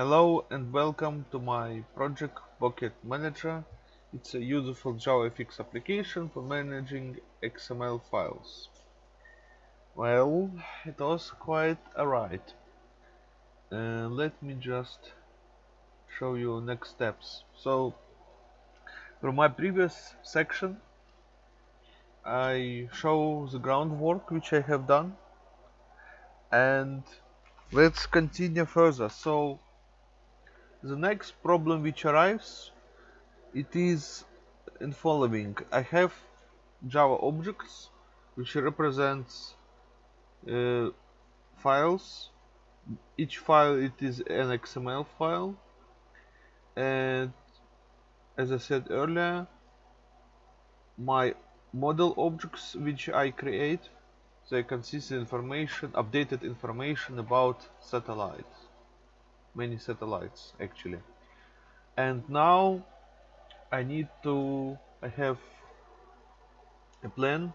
Hello and welcome to my project Pocket Manager. It's a useful JavaFX application for managing XML files. Well, it was quite a ride. Uh, let me just show you next steps. So, from my previous section, I show the groundwork which I have done and let's continue further. So, the next problem which arrives it is in following I have Java objects which represents uh, files. Each file it is an XML file. And as I said earlier my model objects which I create they consist of information updated information about satellites many satellites actually. And now I need to I have a plan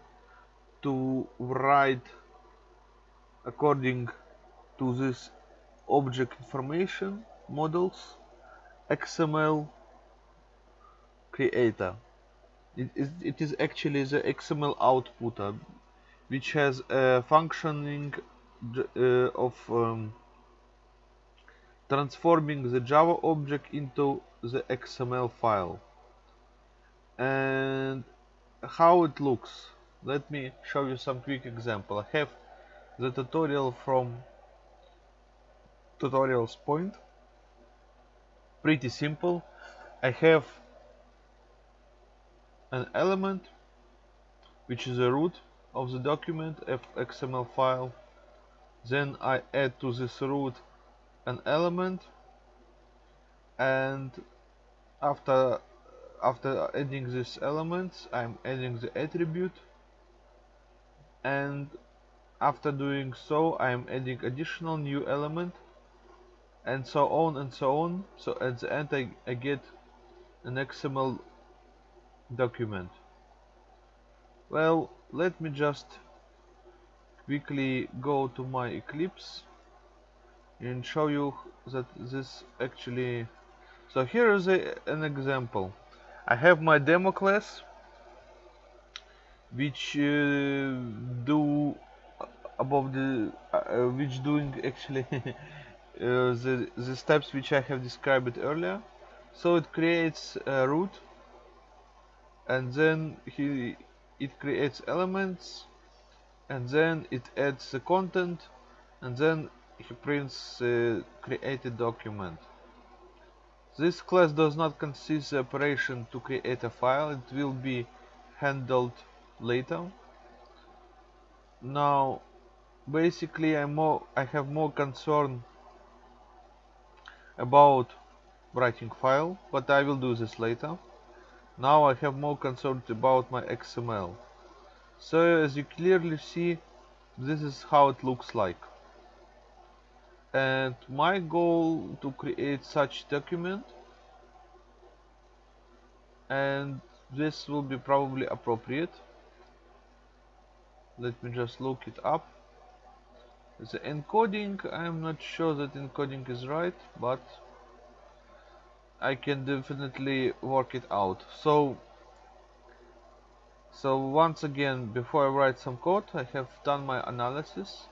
to write according to this object information models XML creator. It is, it is actually the XML outputter which has a functioning uh, of um, transforming the Java object into the XML file. And how it looks. Let me show you some quick example. I have the tutorial from tutorials point. Pretty simple. I have an element which is the root of the document XML file. Then I add to this root an element and after after adding these elements I'm adding the attribute and after doing so I'm adding additional new element and so on and so on. So at the end I, I get an XML document. Well let me just quickly go to my Eclipse and show you that this actually so here is a, an example. I have my demo class which uh, do above the uh, uh which doing actually uh, the, the steps which I have described earlier. So it creates a root and then he it creates elements and then it adds the content and then he prints a uh, created document. This class does not consist the operation to create a file, it will be handled later. Now basically I'm more I have more concern about writing file, but I will do this later. Now I have more concern about my XML. So as you clearly see, this is how it looks like and my goal to create such document and this will be probably appropriate. Let me just look it up. The encoding. I'm not sure that encoding is right but I can definitely work it out. So so once again before I write some code I have done my analysis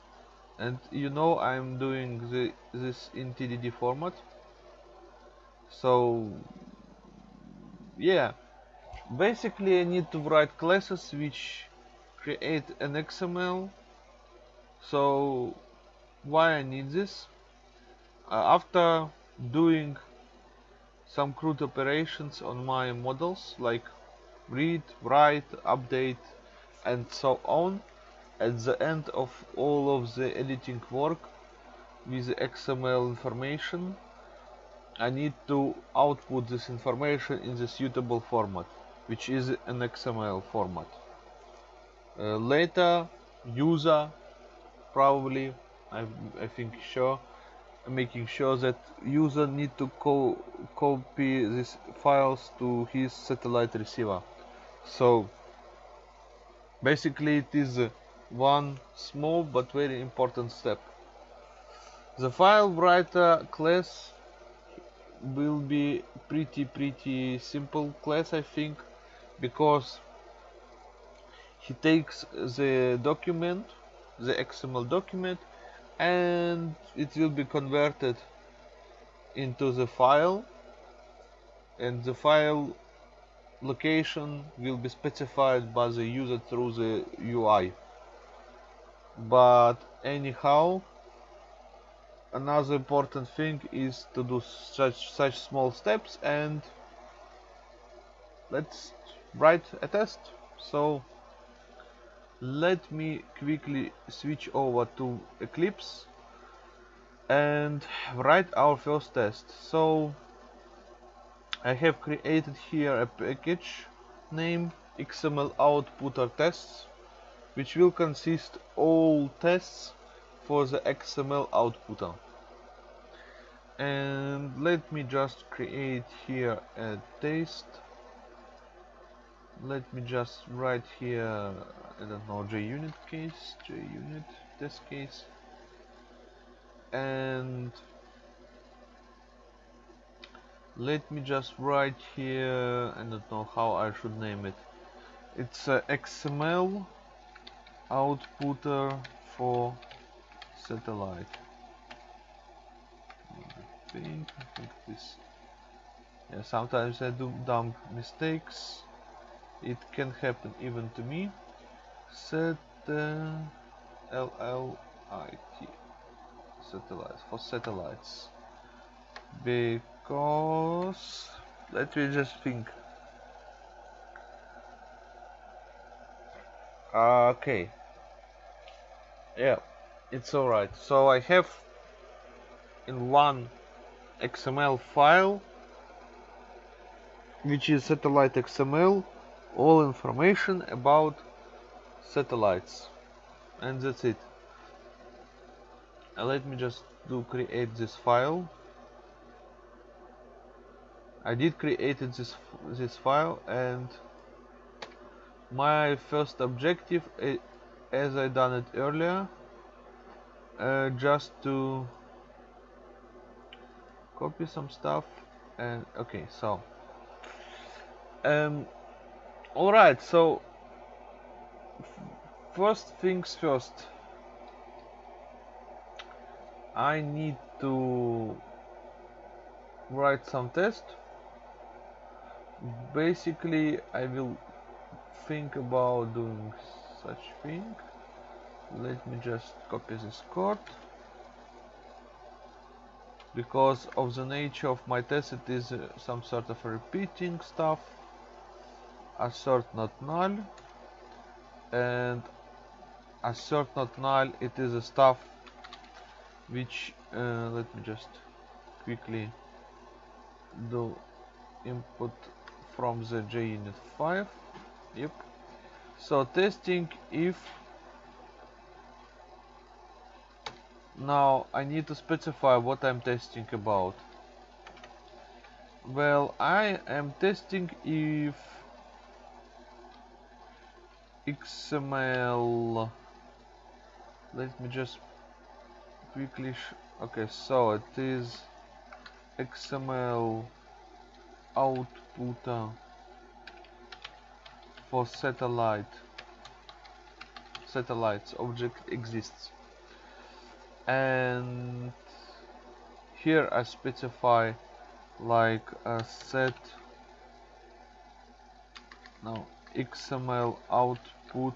and you know I'm doing the, this in TDD format. So yeah. Basically I need to write classes which create an XML so why I need this? Uh, after doing some CRUD operations on my models like read, write, update and so on at the end of all of the editing work with XML information I need to output this information in the suitable format which is an XML format. Uh, later user probably I, I think sure making sure that user need to co copy these files to his satellite receiver. So basically it is one small but very important step. The file writer class will be pretty pretty simple class I think because he takes the document the XML document and it will be converted into the file and the file location will be specified by the user through the UI but anyhow another important thing is to do such such small steps and let's write a test. So let me quickly switch over to Eclipse and write our first test. So I have created here a package named XML outputter tests which will consist all tests for the XML output. and let me just create here a test. Let me just write here I don't know JUnit case JUnit test case. And let me just write here I don't know how I should name it. It's XML outputter for satellite. I think, I think this yeah sometimes I do dumb mistakes. It can happen even to me. Set uh, LLIT satellites for satellites. Because let me just think. Okay yeah it's alright. So I have in one XML file which is satellite XML all information about satellites. And that's it. And let me just do create this file. I did created this this file and my first objective as I done it earlier uh, just to copy some stuff and okay so um all right so first things first I need to write some test. Basically I will think about doing such thing. Let me just copy this code. Because of the nature of my test it is uh, some sort of repeating stuff. Assert not null. And assert not null it is a stuff which uh, let me just quickly do input from the JUnit 5 yep so testing if now I need to specify what I'm testing about. Well I am testing if XML let me just quickly okay so it is XML output uh, for satellite. Satellites object exists. And here I specify like a set now XML output.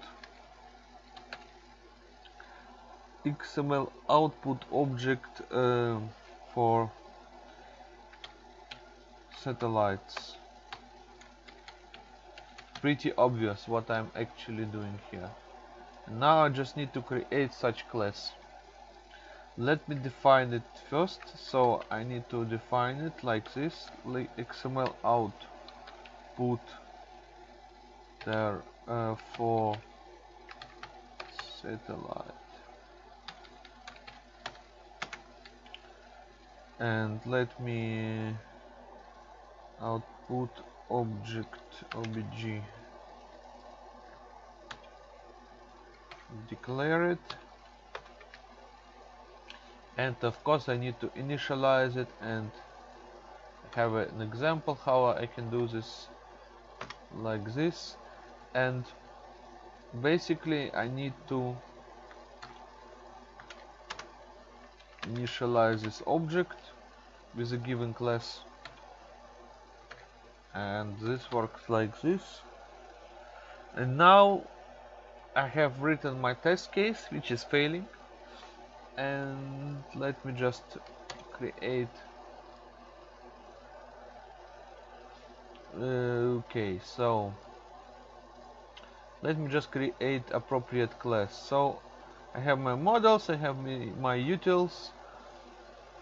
XML output object uh, for satellites pretty obvious what I'm actually doing here. Now I just need to create such class. Let me define it first so I need to define it like this. XML output there uh, for satellite. And let me output object obj declare it. And of course I need to initialize it and have an example how I can do this like this. And basically I need to initialize this object with a given class and this works like this. And now I have written my test case which is failing. And let me just create uh, okay so let me just create appropriate class. So I have my models I have my, my utils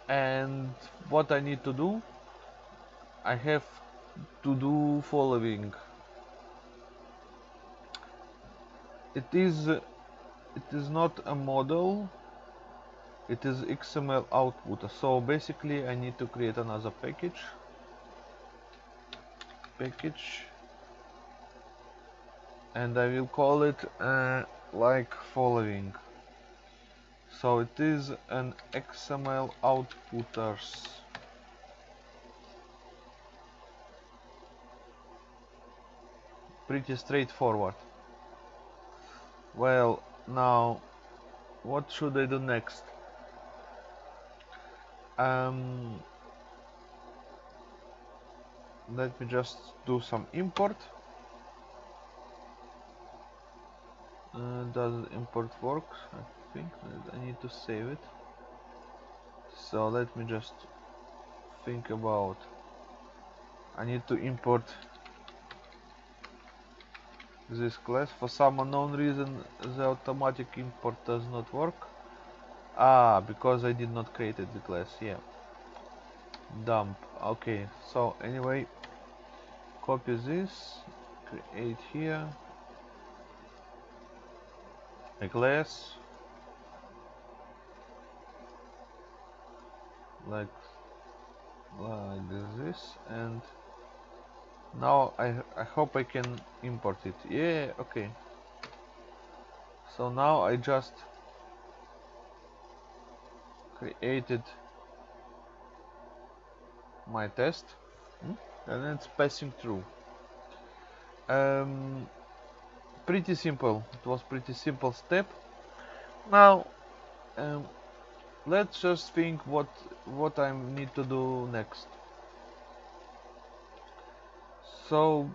and what I need to do I have to do following. It is it is not a model it is XML output. So basically I need to create another package. Package. And I will call it uh, like following. So it is an XML outputters pretty straightforward. Well now what should I do next? Um, let me just do some import. Uh, does import work? I think I need to save it. So let me just think about I need to import this class for some unknown reason the automatic import does not work. Ah because I did not create the class yeah. Dump okay. So anyway copy this create here. A class like like this and now I, I hope I can import it. Yeah okay. So now I just created my test hmm? and it's passing through. Um, pretty simple. It was pretty simple step. Now um, let's just think what what I need to do next so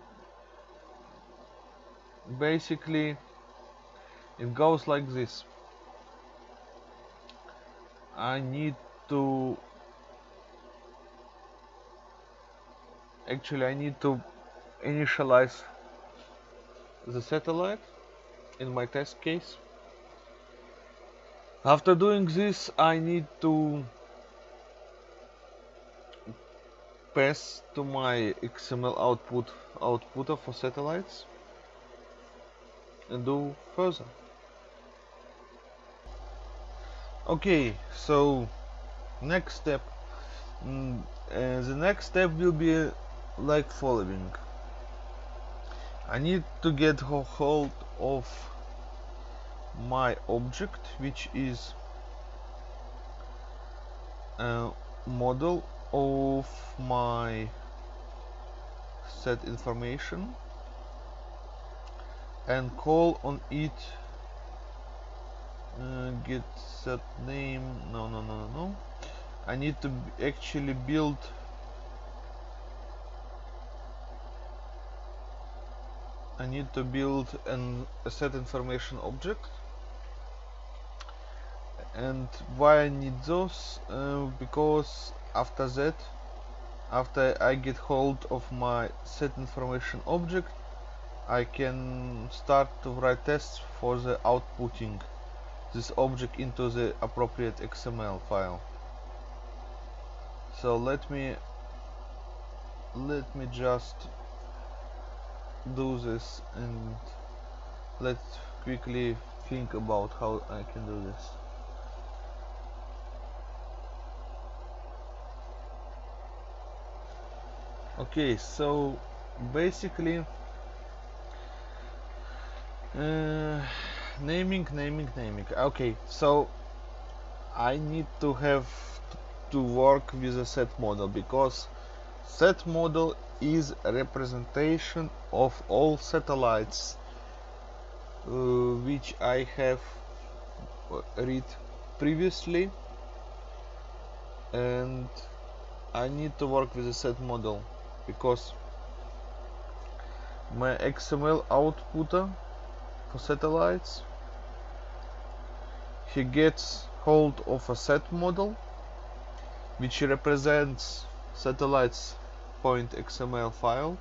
basically it goes like this. I need to actually I need to initialize the satellite in my test case. After doing this I need to pass to my XML output outputter for satellites and do further. Okay so next step mm, uh, the next step will be like following. I need to get hold of my object which is a model of my set information and call on it uh, get set name. No no no no I need to actually build I need to build an, a set information object. And why I need those? Uh, because after that after I get hold of my set information object I can start to write tests for the outputting this object into the appropriate XML file. So let me let me just do this and let's quickly think about how I can do this okay so basically uh, naming naming naming. Okay so I need to have to work with a set model because set model is representation of all satellites uh, which I have uh, read previously. And I need to work with a set model because my XML outputter for satellites he gets hold of a set model which represents satellites point XML file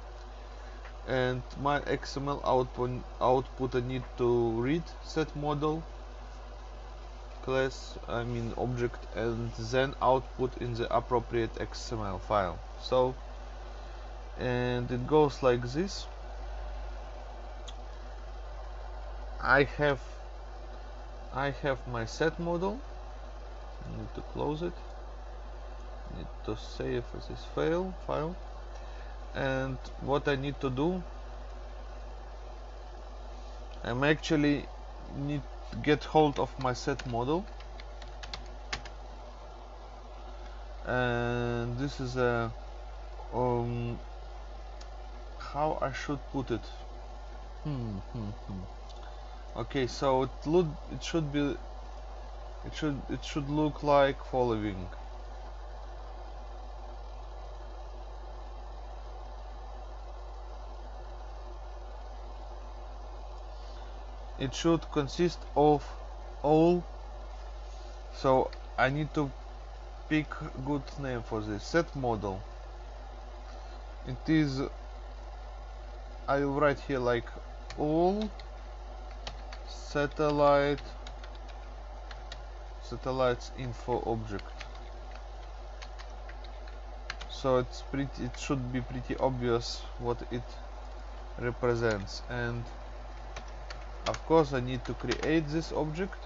and my XML output output need to read set model class I mean object and then output in the appropriate XML file. So and it goes like this. I have I have my set model. I need to close it. I need to save this file file. And what I need to do I'm actually need to get hold of my set model. And this is a um, how I should put it. Hmm, hmm, hmm. okay so it look it should be it should it should look like following. It should consist of all so I need to pick good name for this set model. It is I will write here like all satellite satellites info object. So it's pretty it should be pretty obvious what it represents. And of course I need to create this object.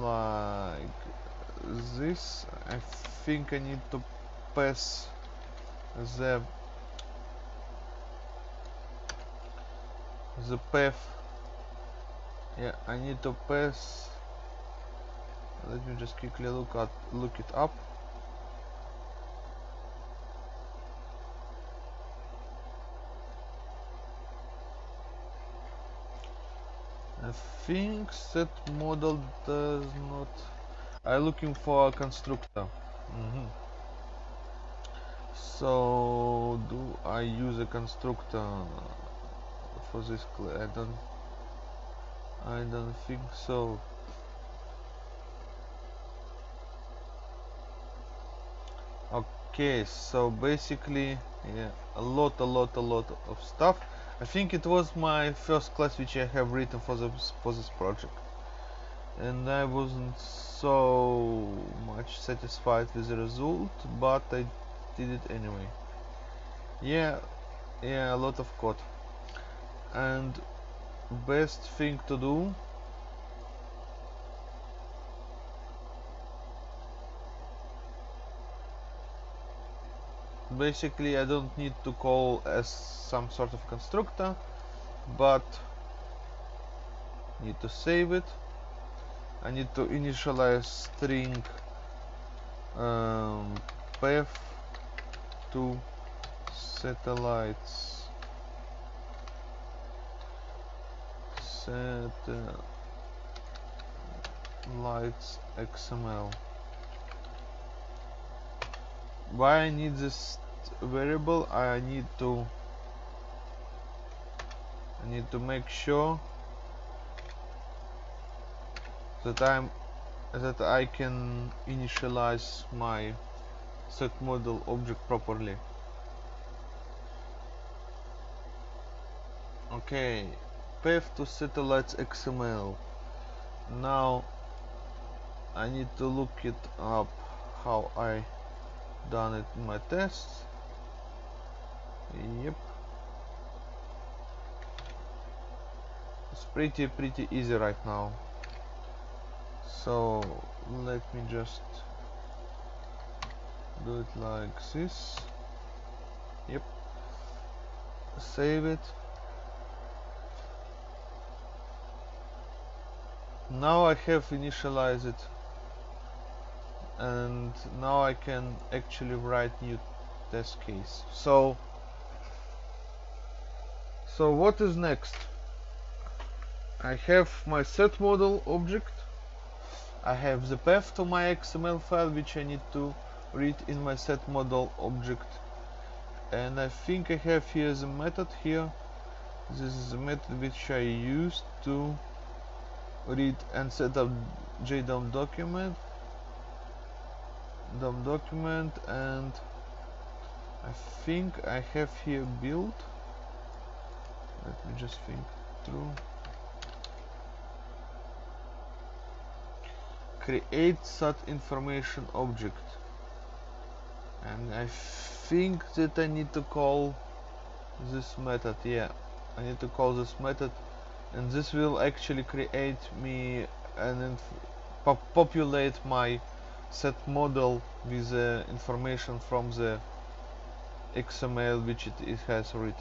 Like this. I think I need to pass the the path yeah I need to pass let me just quickly look at look it up. I think set model does not I'm looking for a constructor. Mm -hmm. so do I use a constructor for this I don't I don't think so. Okay so basically yeah a lot a lot a lot of stuff. I think it was my first class which I have written for this for this project. And I wasn't so much satisfied with the result but I did it anyway. Yeah yeah a lot of code and best thing to do basically I don't need to call as some sort of constructor but need to save it. I need to initialize string um, path to satellites satellites uh, XML why I need this variable I need to I need to make sure that I'm that I can initialize my set model object properly. Okay path to satellites XML now I need to look it up how I done it in my tests. Yep. It's pretty pretty easy right now. So let me just do it like this. Yep. Save it now I have initialized it. And now I can actually write new test case. So so what is next? I have my set model object. I have the path to my XML file which I need to read in my set model object. And I think I have here the method here. This is the method which I used to read and set up JDOM document DOM document and I think I have here build. Let me just think through. Create such information object. And I think that I need to call this method yeah. I need to call this method and this will actually create me and pop populate my set model with the information from the XML which it, it has read.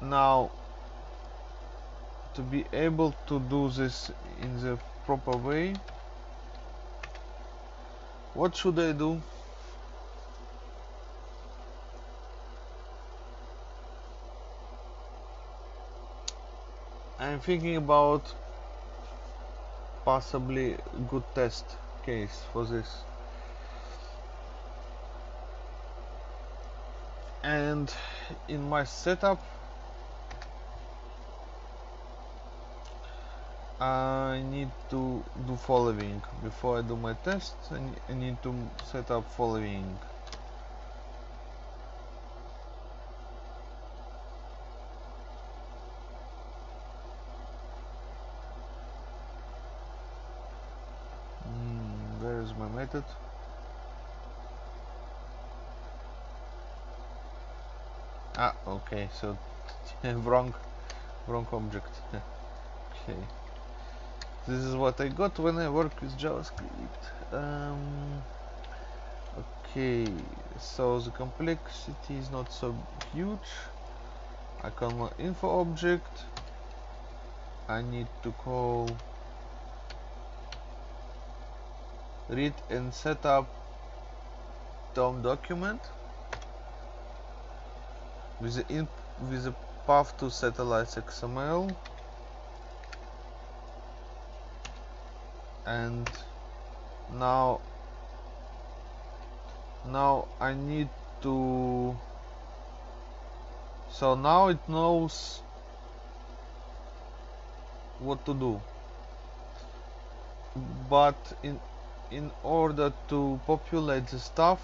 Now to be able to do this in the proper way what should I do I'm thinking about possibly good test case for this. And in my setup I need to do following. Before I do my test I need to set up following mm, method ah okay so wrong wrong object. Okay this is what I got when I work with JavaScript. Um, okay so the complexity is not so huge. I call my info object. I need to call read and set up DOM document with the in with the path to satellites XML and now now I need to so now it knows what to do. But in in order to populate the stuff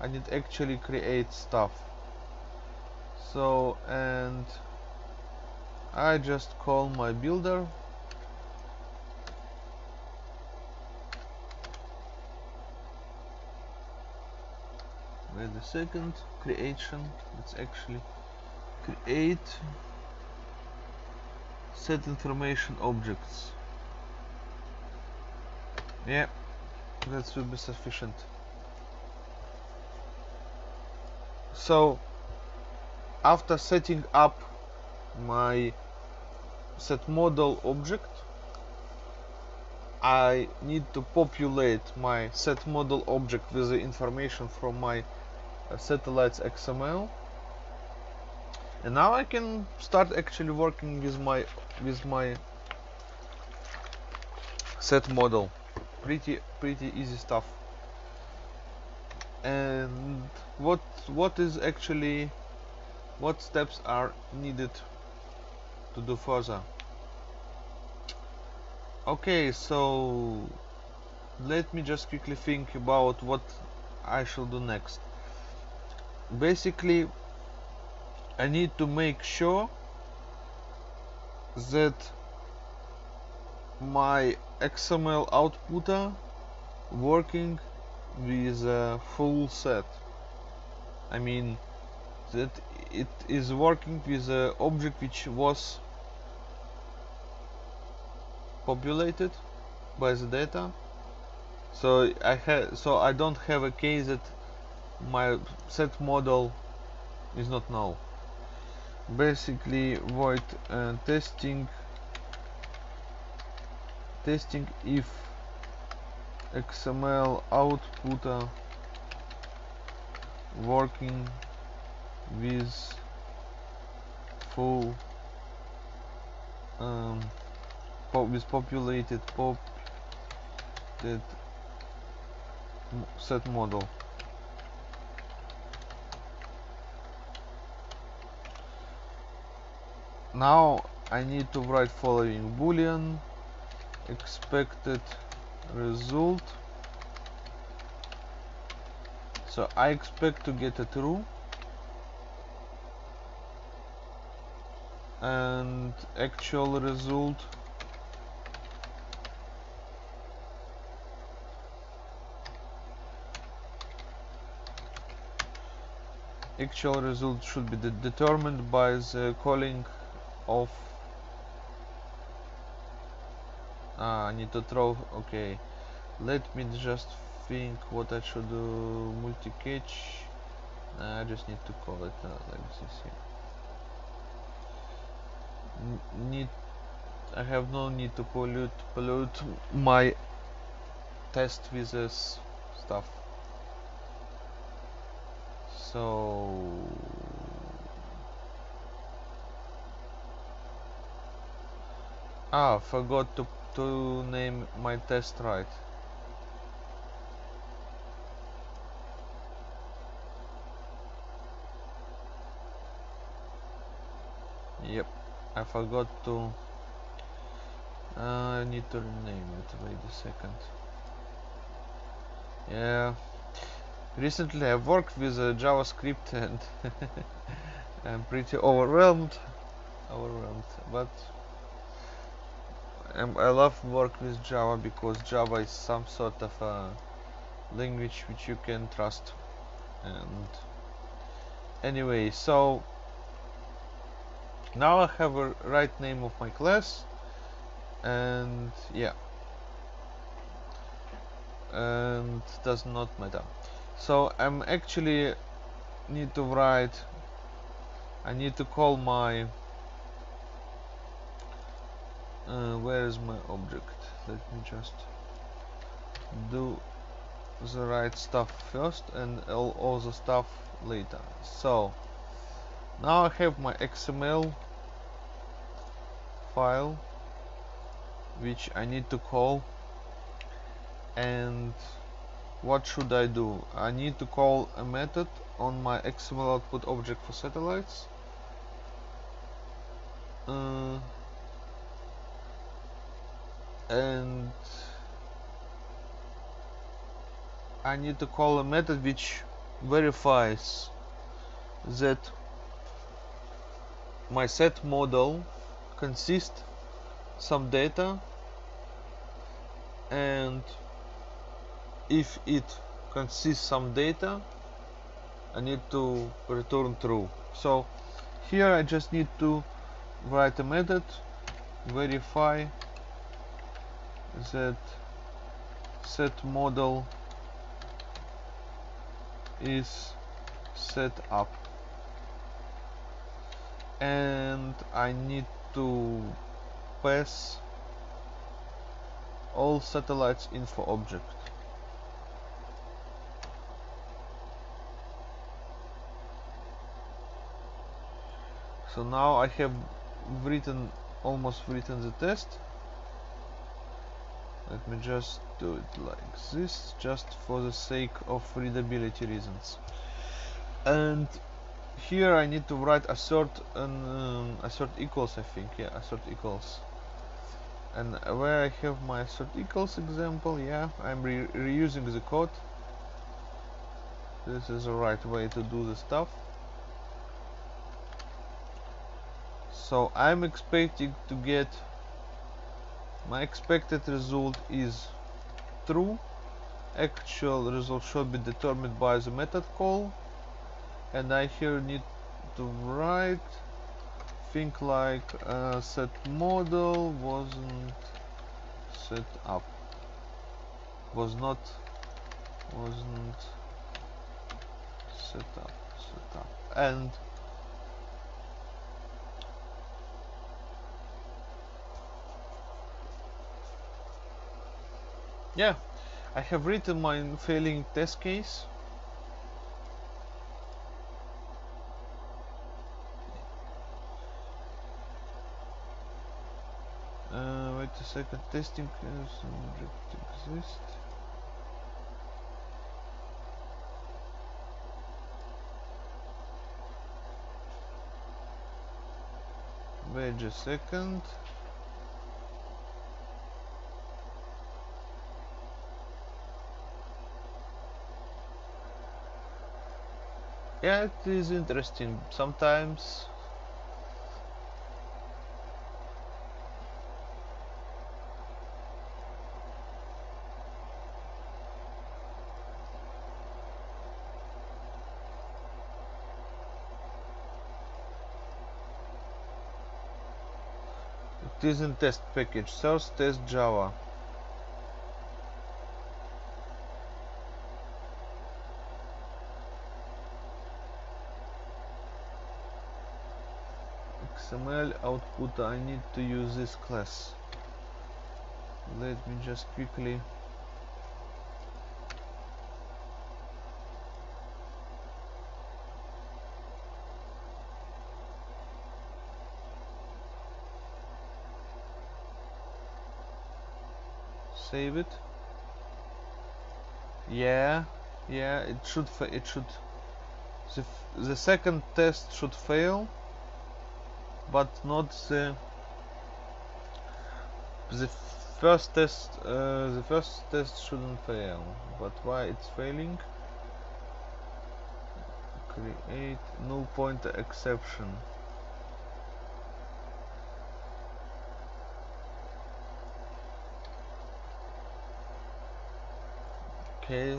I need actually create stuff. So and I just call my builder. Wait a second. Creation. Let's actually create set information objects. Yeah that will be sufficient so after setting up my set model object I need to populate my set model object with the information from my uh, satellites XML and now I can start actually working with my with my set model pretty pretty easy stuff. And what what is actually what steps are needed to do further? Okay so let me just quickly think about what I shall do next. Basically I need to make sure that my XML outputter working with a full set. I mean that it is working with a object which was populated by the data. So I have so I don't have a case that my set model is not null. Basically void uh, testing testing if xml outputter working with full um, pop with populated pop that set model. Now I need to write following boolean expected result. So I expect to get a true. And actual result. Actual result should be de determined by the calling of ah, I need to throw okay let me just think what I should do. Multi-catch. I just need to call it uh, like this here. Need I have no need to pollute pollute my test with this stuff. So ah forgot to to name my test right. Yep I forgot to uh, I need to rename it wait a second. Yeah recently I worked with uh, JavaScript and I'm pretty overwhelmed overwhelmed but I love work with Java because Java is some sort of a language which you can trust. And anyway so now I have a right name of my class. And yeah. And does not matter. So I'm actually need to write I need to call my uh, where is my object? Let me just do the right stuff first and all, all the stuff later. So now I have my XML file which I need to call. And what should I do? I need to call a method on my XML output object for satellites. Uh, and I need to call a method which verifies that my set model consists some data and if it consists some data I need to return true. So here I just need to write a method verify that set model is set up. And I need to pass all satellites info object. So now I have written almost written the test let me just do it like this just for the sake of readability reasons. And here I need to write assert and um, assert equals I think yeah assert equals. And where I have my assert equals example yeah I'm re reusing the code. This is the right way to do the stuff. So I'm expecting to get my expected result is true. Actual result should be determined by the method call. And I here need to write think like uh, set model wasn't set up. Was not wasn't set up set up. And yeah I have written my failing test case. Uh, wait a second testing subject exist. Wait a second yeah it is interesting. Sometimes it isn't test package. Source test java XML output I need to use this class. Let me just quickly save it. Yeah yeah it should it should the, the second test should fail but not the the first test uh, the first test shouldn't fail. But why it's failing? Create null pointer exception. Okay.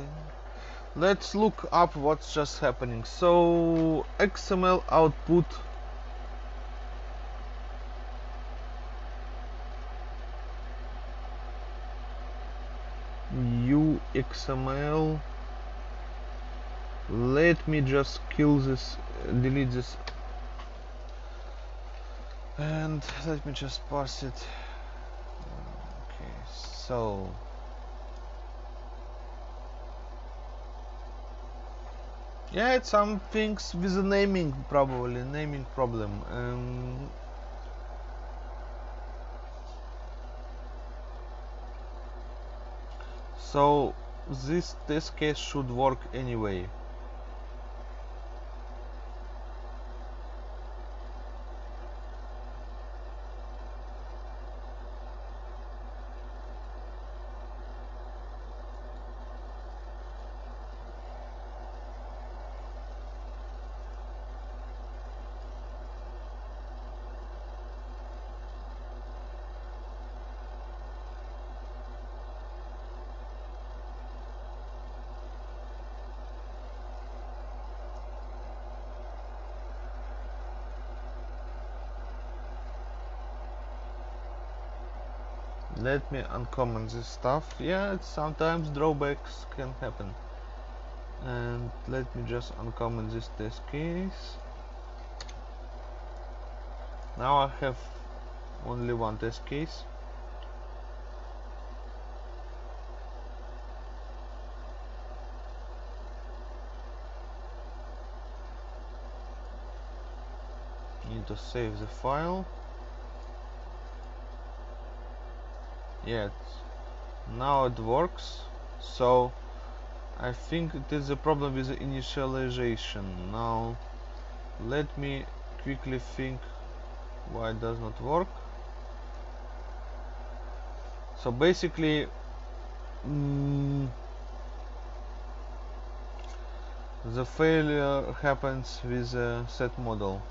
Let's look up what's just happening. So XML output XML let me just kill this delete this. And let me just parse it. Okay so. Yeah it's some things with the naming probably naming problem. Um, so this test case should work anyway let me uncomment this stuff. Yeah sometimes drawbacks can happen. And let me just uncomment this test case. Now I have only one test case. Need to save the file yet now it works. So I think it is a problem with the initialization. Now let me quickly think why it does not work. So basically mm, the failure happens with the set model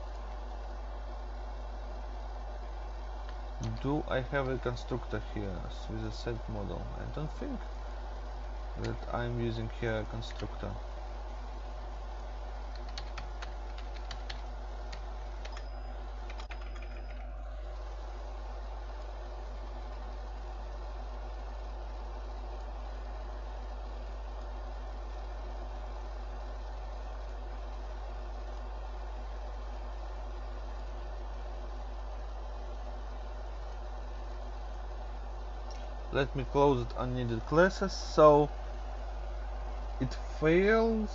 do I have a constructor here with a set model? I don't think that I'm using here a constructor. Let me close it unneeded classes. So it fails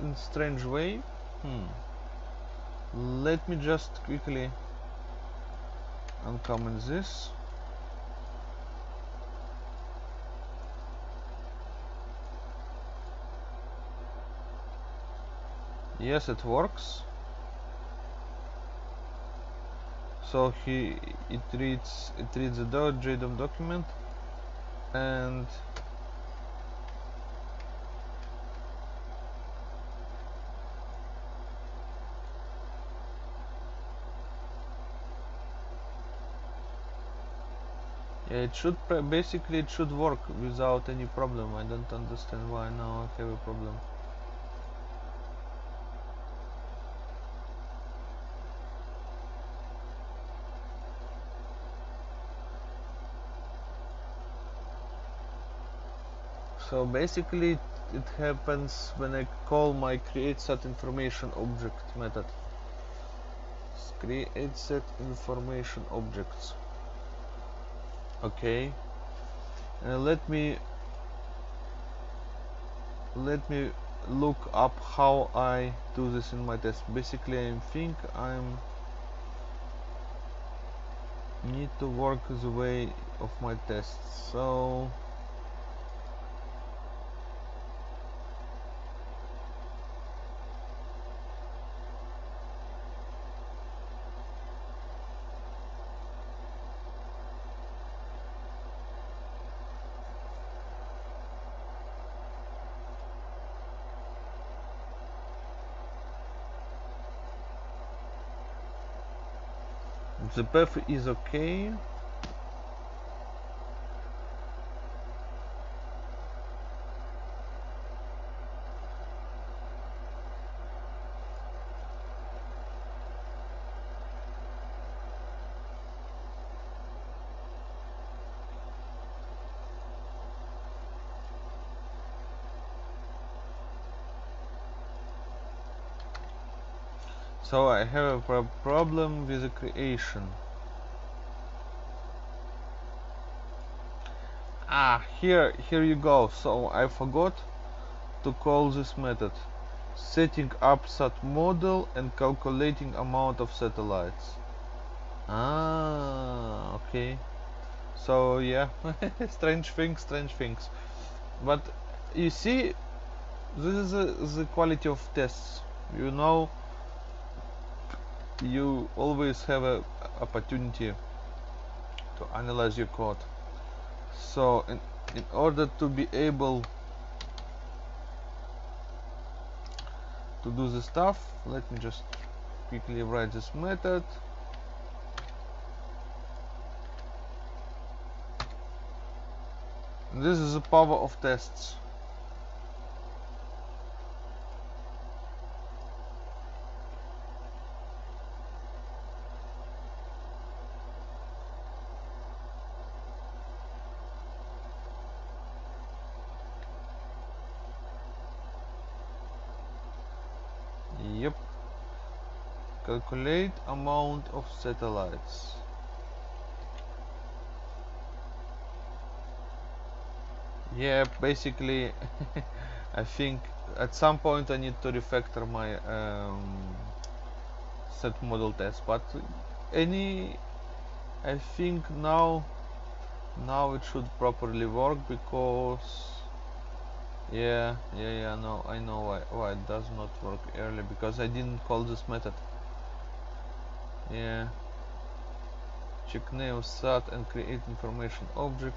in strange way. Hmm. Let me just quickly uncomment this. Yes it works. So he it reads it reads the JDOM document and yeah, it should basically it should work without any problem. I don't understand why now I have a problem so basically it happens when I call my create set information object method. Create set information objects. Okay. Uh, let me let me look up how I do this in my test. Basically I think I'm need to work the way of my test. So the path is okay so I have a problem with the creation. Ah here here you go. So I forgot to call this method. Setting up sat model and calculating amount of satellites. Ah okay. So yeah. Strange things strange things. But you see this is a, the quality of tests. You know you always have a opportunity to analyze your code. So in, in order to be able to do the stuff let me just quickly write this method. This is the power of tests calculate amount of satellites. Yeah basically I think at some point I need to refactor my um, set model test but any I think now now it should properly work because yeah yeah yeah no I know why, why it does not work early because I didn't call this method yeah. Check name sat and create information object.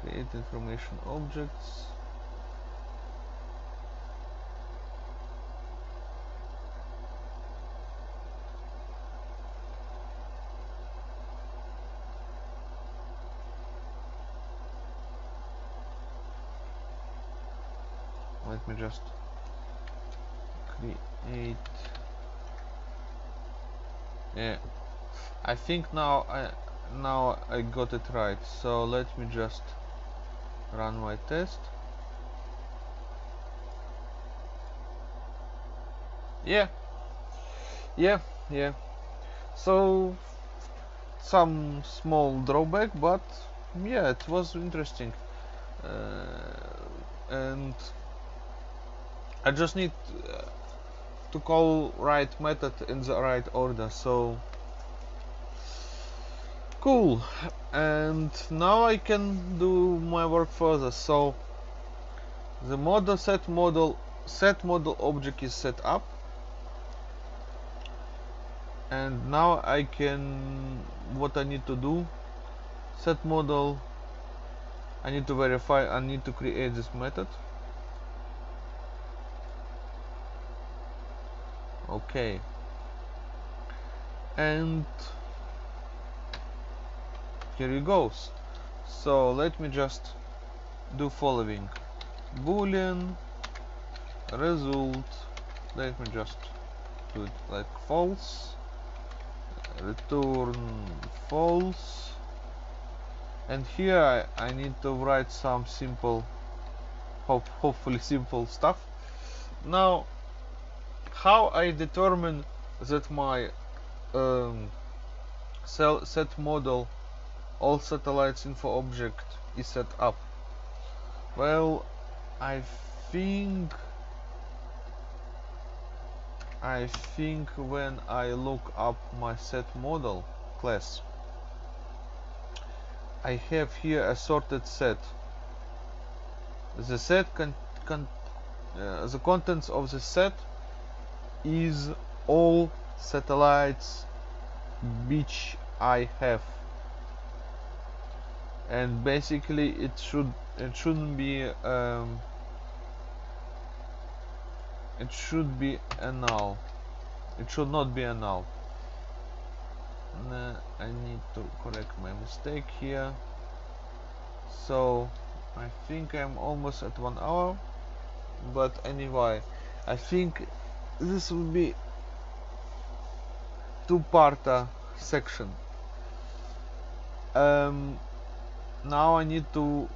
Create information objects. Let me just create yeah. I think now I now I got it right. So let me just run my test. Yeah. Yeah yeah. So some small drawback but yeah it was interesting. Uh, and I just need uh, to call right method in the right order so cool. And now I can do my work further. So the model set model set model object is set up. And now I can what I need to do set model. I need to verify I need to create this method okay. And here it goes. So let me just do following. Boolean result. Let me just do it like false. Return false. And here I, I need to write some simple hope, hopefully simple stuff. Now how I determine that my um, set model all satellites info object is set up? Well I think I think when I look up my set model class I have here a sorted set. The set con uh, the contents of the set is all satellites which I have. And basically it should it shouldn't be um, it should be a null. It should not be a null. I need to correct my mistake here. So I think I'm almost at one hour. But anyway I think this will be two-part section. Um, now I need to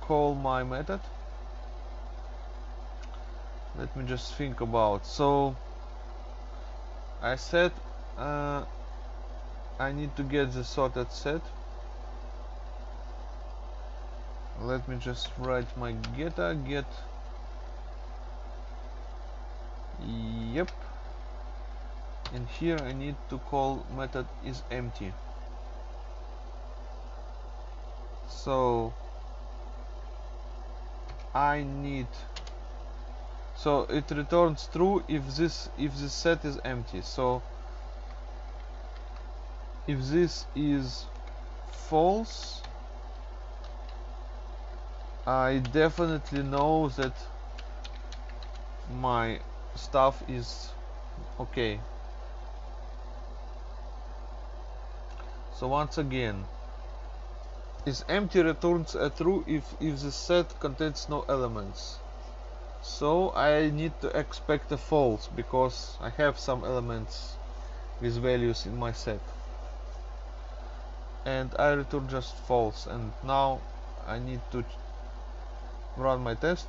call my method. Let me just think about so I said uh, I need to get the sorted set. Let me just write my getter get yep. And here I need to call method is empty. So I need so it returns true if this if this set is empty. So if this is false I definitely know that my stuff is okay so once again is empty returns a true if, if the set contains no elements. So I need to expect a false because I have some elements with values in my set. And I return just false and now I need to run my test.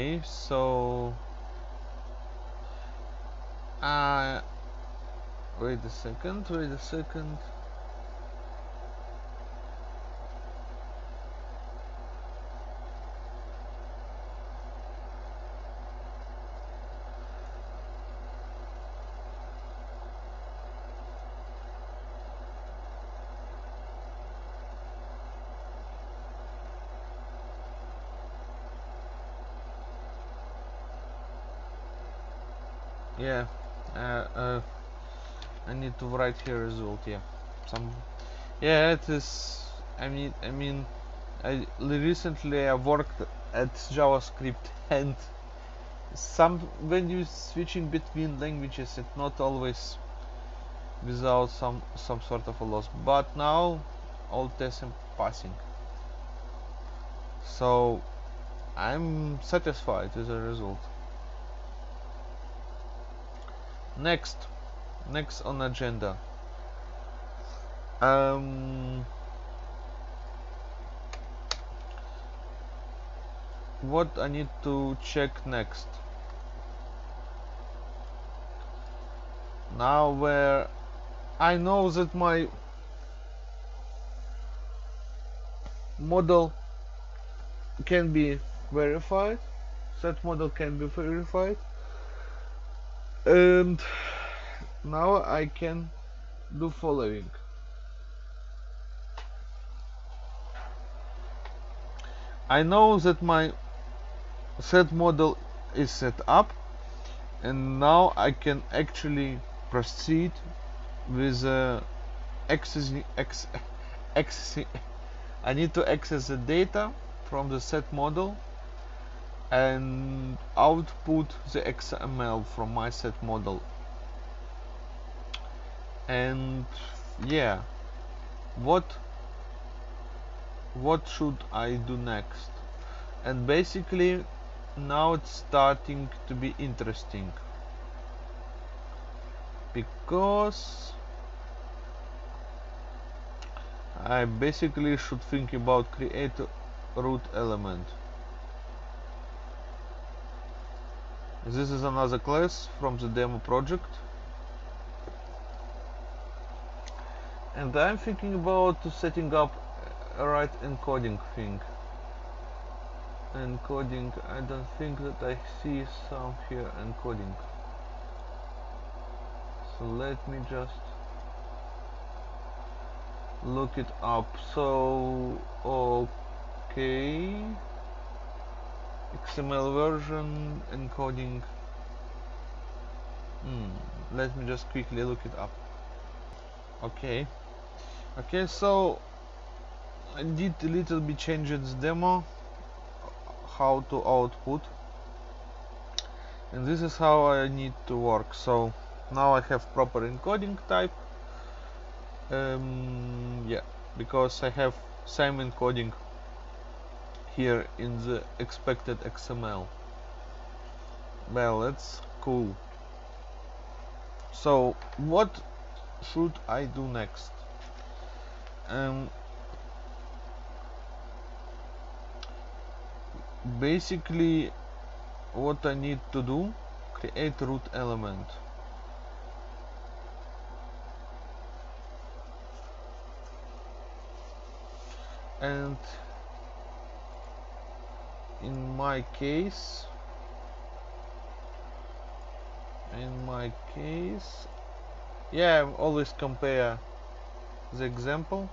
Okay so uh wait a second wait a second yeah uh, uh, I need to write here result yeah some yeah it is I mean I mean I recently I worked at JavaScript and some when you switching between languages it's not always without some some sort of a loss. But now all tests are passing. So I'm satisfied with the result. Next next on agenda. Um, what I need to check next? Now where I know that my model can be verified set model can be verified. And now I can do following. I know that my set model is set up and now I can actually proceed with uh, accessing, accessing. I need to access the data from the set model and output the XML from my set model and yeah. What what should I do next? And basically now it's starting to be interesting. Because I basically should think about create root element. This is another class from the demo project and I'm thinking about setting up a right encoding thing. Encoding I don't think that I see some here encoding. So let me just look it up. So okay. XML version encoding. Hmm, let me just quickly look it up. Okay okay so I did a little bit change its demo how to output. And this is how I need to work. So now I have proper encoding type. Um, yeah because I have same encoding here in the expected XML well that's cool. So what should I do next um, basically what I need to do create root element. And in my case in my case yeah always compare the example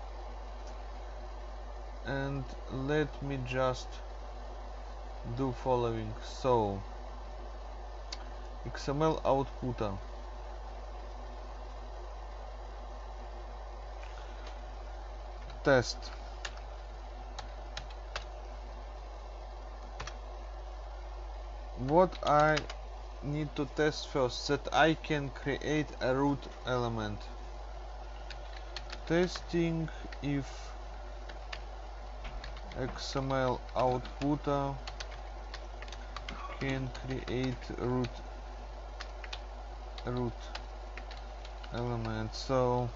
and let me just do following. So XML output. Test. What I need to test first that I can create a root element. Testing if XML outputter can create root root element. So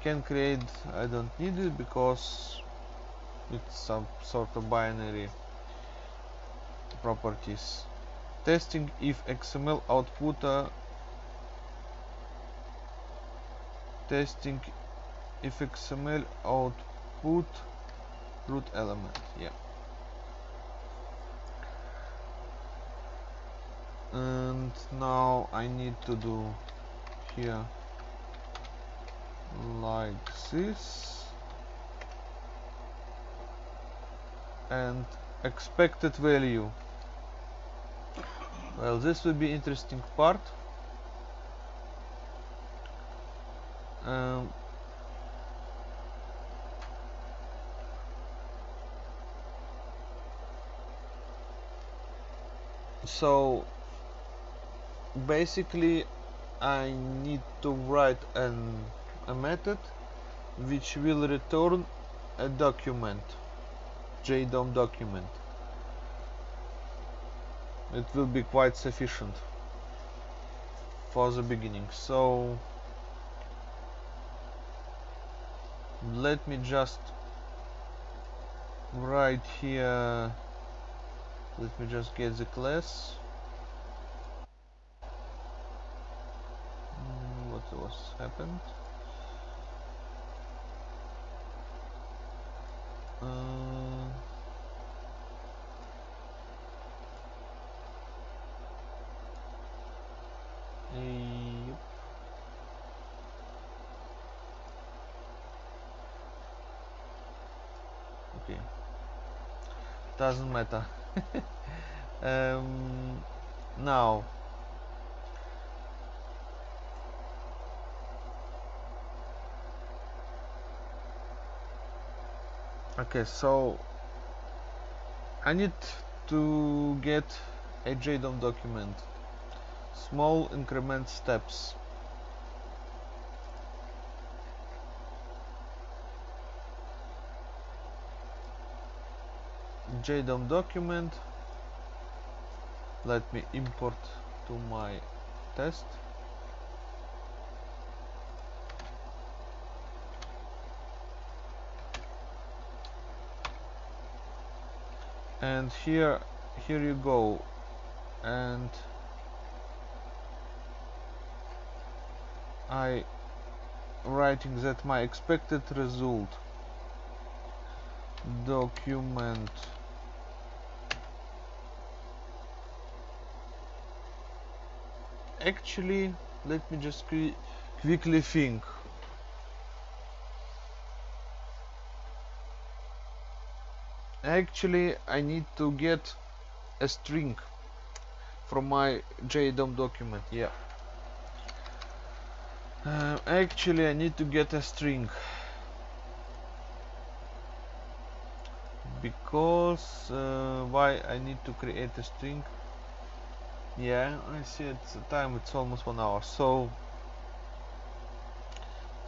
can create I don't need it because it's some sort of binary properties. Testing if XML outputter testing if XML output root element yeah. And now I need to do here like this. And expected value. Well this will be interesting part. Um, so basically I need to write an, a method which will return a document JDOM document. It will be quite sufficient for the beginning. So let me just write here let me just get the class. Mm, what was happened? Uh, okay. Doesn't matter um, now okay so I need to get a JDOM document. Small increment steps JDOM document. Let me import to my test. And here here you go. And I writing that my expected result. Document actually let me just quickly think. Actually I need to get a string from my JDOM document yeah. Uh, actually I need to get a string. Because uh, why I need to create a string yeah I see it's time it's almost one hour. So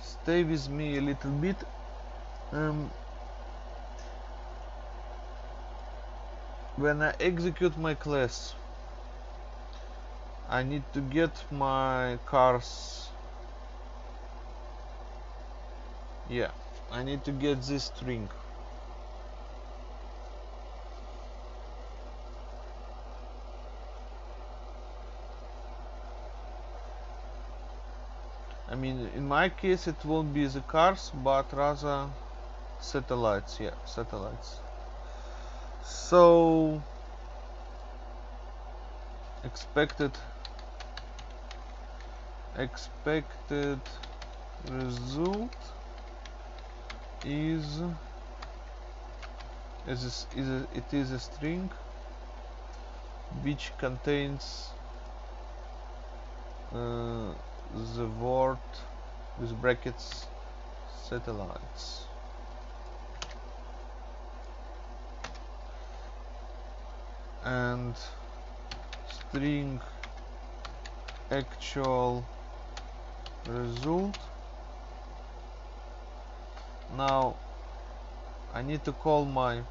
stay with me a little bit. Um, when I execute my class I need to get my cars. Yeah I need to get this string mean in my case it won't be the cars but rather satellites yeah satellites. So expected expected result is is, is a, it is a string which contains uh, the word with brackets satellites. And string actual result. Now I need to call my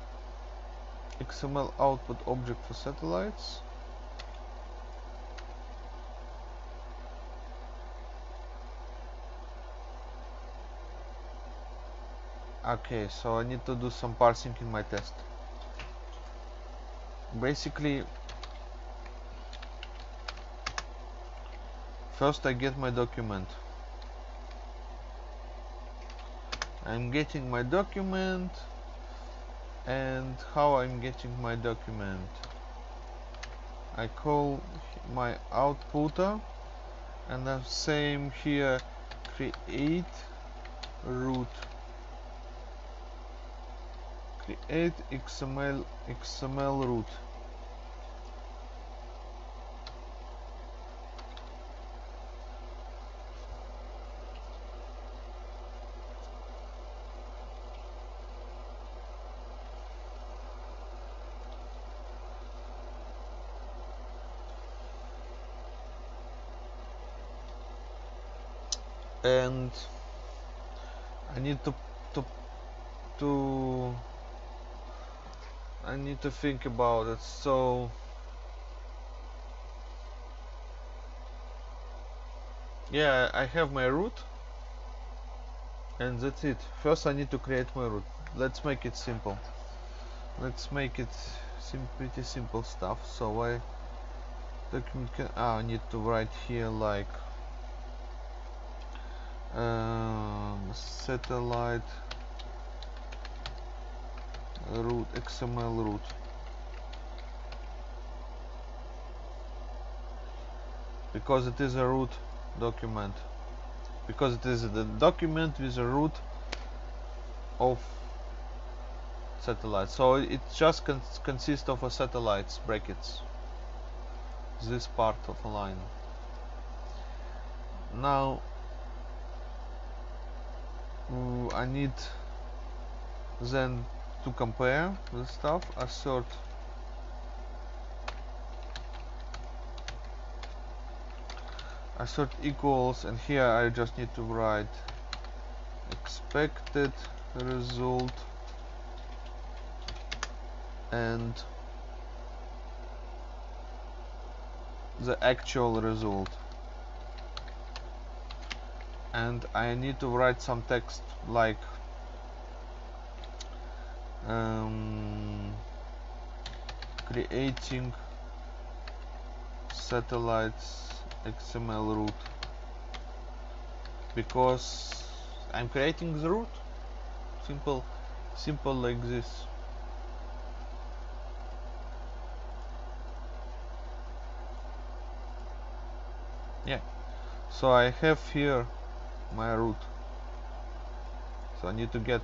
XML output object for satellites okay so I need to do some parsing in my test. Basically first I get my document. I'm getting my document and how I'm getting my document? I call my outputter and the same here create root create XML XML root to think about. It so yeah I have my root and that's it. First I need to create my root. Let's make it simple. Let's make it sim pretty simple stuff. So I document can ah, I need to write here like um, satellite root XML root. Because it is a root document. Because it is the document with a root of satellite. So it just cons consists of a satellites brackets. This part of a line. Now I need then to compare the stuff assert assert equals and here I just need to write expected result and the actual result. And I need to write some text like um, creating satellites XML root. Because I'm creating the root. Simple simple like this. Yeah. So I have here my root. So I need to get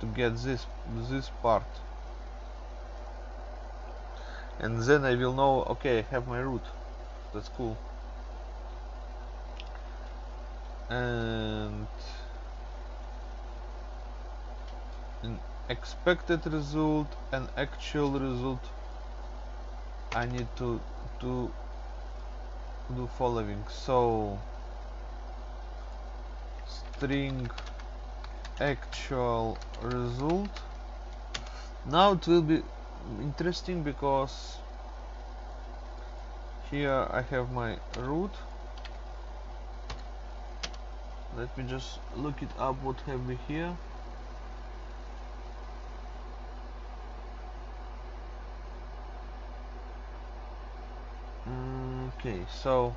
to get this this part. And then I will know okay I have my root. That's cool. And an expected result and actual result I need to to do following. So string actual result. Now it will be interesting because here I have my root let me just look it up what have we here. Okay so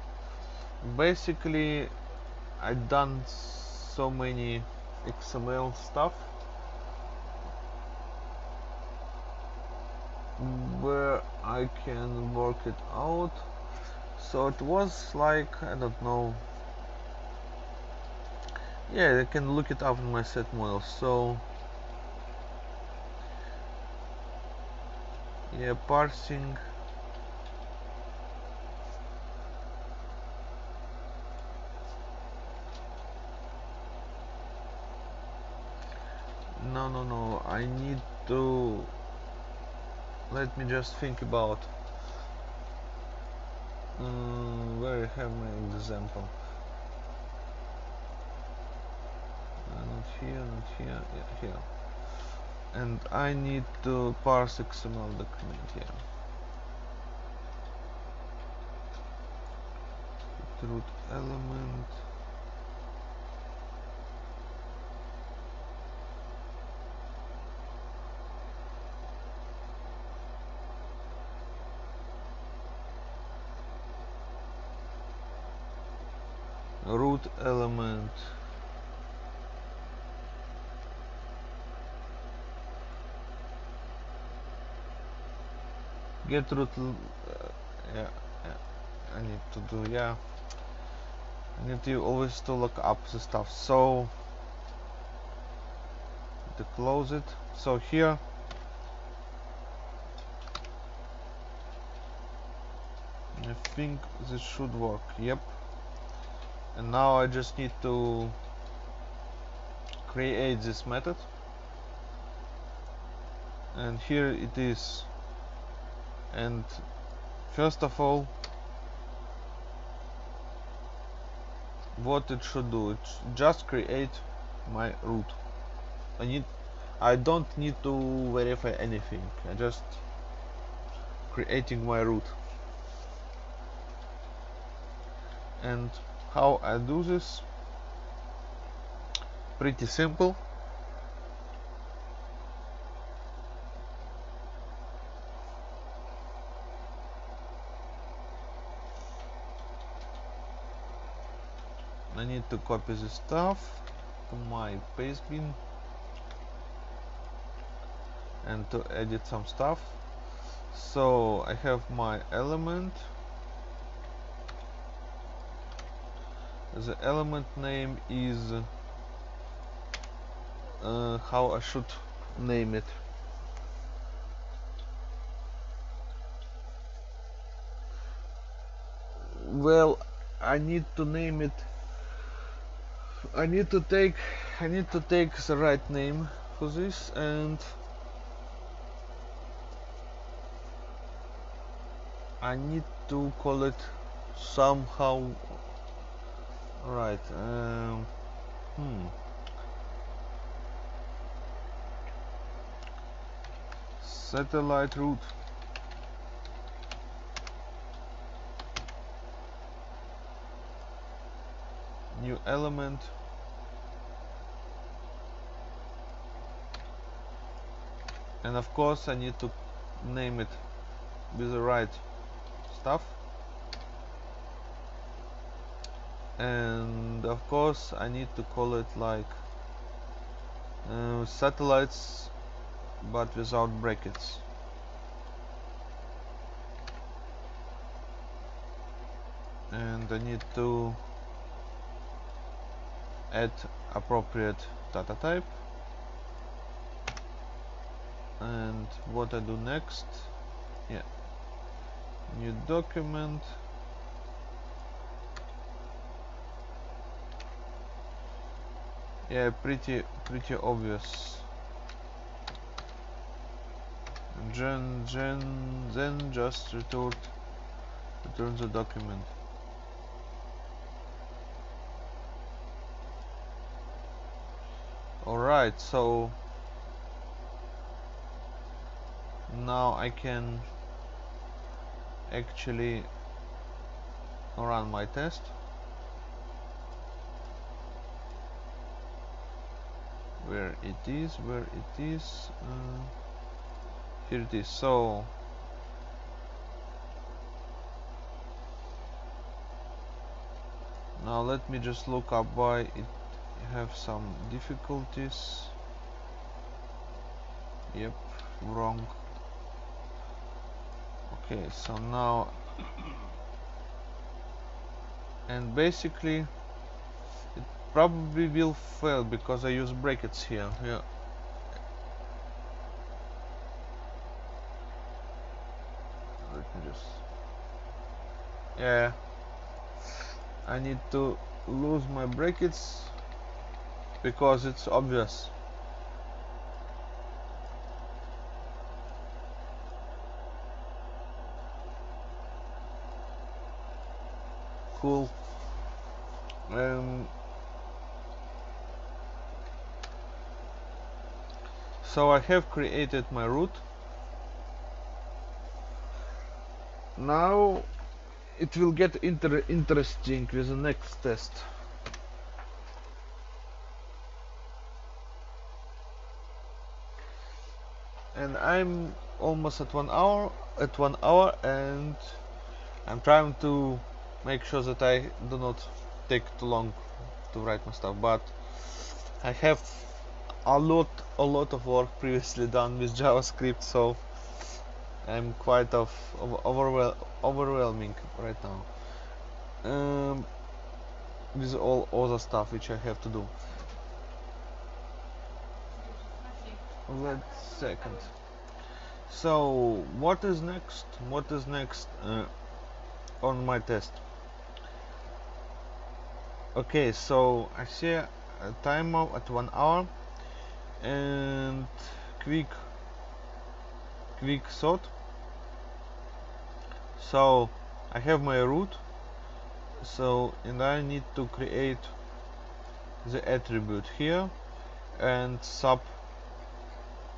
basically I done so many XML stuff. Where I can work it out. So it was like I don't know. Yeah I can look it up in my set model so. Yeah parsing no no no I need to let me just think about um, where I have my example. Uh, not here not here yeah here. And I need to parse XML document here root element root element get uh, yeah, yeah I need to do yeah I need to always to look up the stuff. So to close it so here. I think this should work yep. And now I just need to create this method. And here it is and first of all what it should do it just create my root I need I don't need to verify anything I just creating my root and how I do this? Pretty simple need to copy the stuff. To my paste bin. And to edit some stuff. So I have my element. The element name is uh, how I should name it. Well I need to name it I need to take I need to take the right name for this and I need to call it somehow right um, hmm. Satellite root new element. And of course I need to name it with the right stuff. And of course I need to call it like uh, satellites but without brackets. And I need to add appropriate data type. And what I do next? Yeah. New document. Yeah pretty pretty obvious. Gen gen then just return return the document alright so now I can actually run my test. Where it is where it is uh, here it is. So now let me just look up why it have some difficulties. Yep wrong. Okay so now and basically it probably will fail because I use brackets here yeah. Let me just yeah. I need to lose my brackets because it's obvious. Cool. Um, so I have created my root now it will get inter interesting with the next test and I'm almost at one hour at one hour and I'm trying to make sure that I do not take too long to write my stuff but I have a lot a lot of work previously done with JavaScript so I'm quite of, of overwhel overwhelming right now um, with all other stuff which I have to do. Let's second so what is next? What is next uh, on my test? Okay so I see a timer at one hour and quick quick thought. So I have my root. So and I need to create the attribute here and sub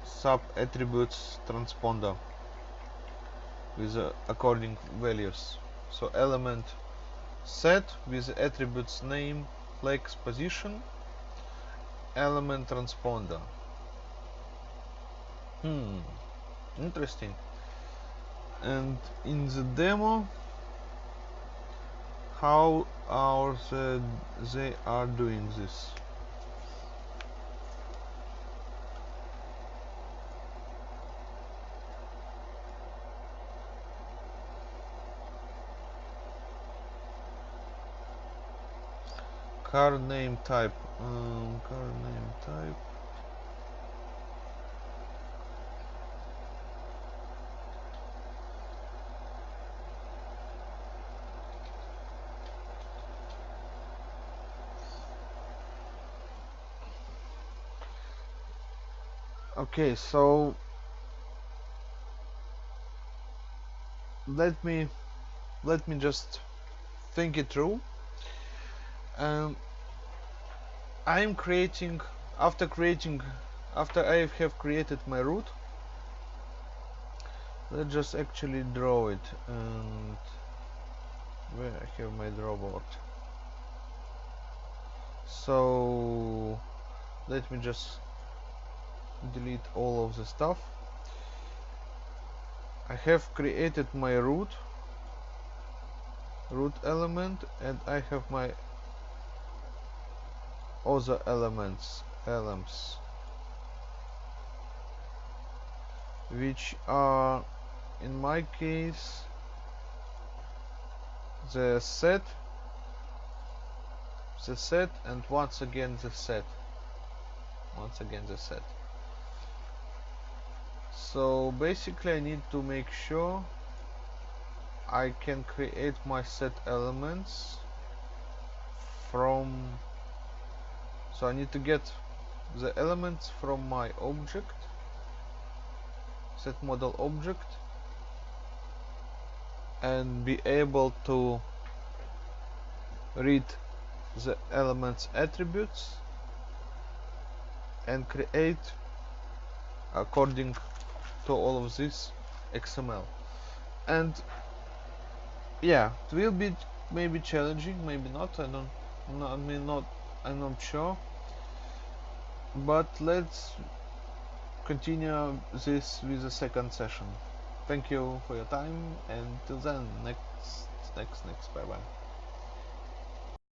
sub attributes transponder with uh, according values. So element set with attributes name flex position. Element transponder. Hmm interesting. And in the demo how are the, they are doing this car name type um, car name type. Okay so let me let me just think it through I'm creating after creating after I have created my root let's just actually draw it and where I have my draw board. So let me just delete all of the stuff. I have created my root root element and I have my other elements elements which are in my case the set the set and once again the set. Once again the set. So basically I need to make sure I can create my set elements from so I need to get the elements from my object. Set model object. And be able to read the elements attributes. And create according to all of this XML and yeah it will be maybe challenging maybe not. I don't I mean not I'm not sure but let's continue this with the second session. Thank you for your time and till then next next next bye bye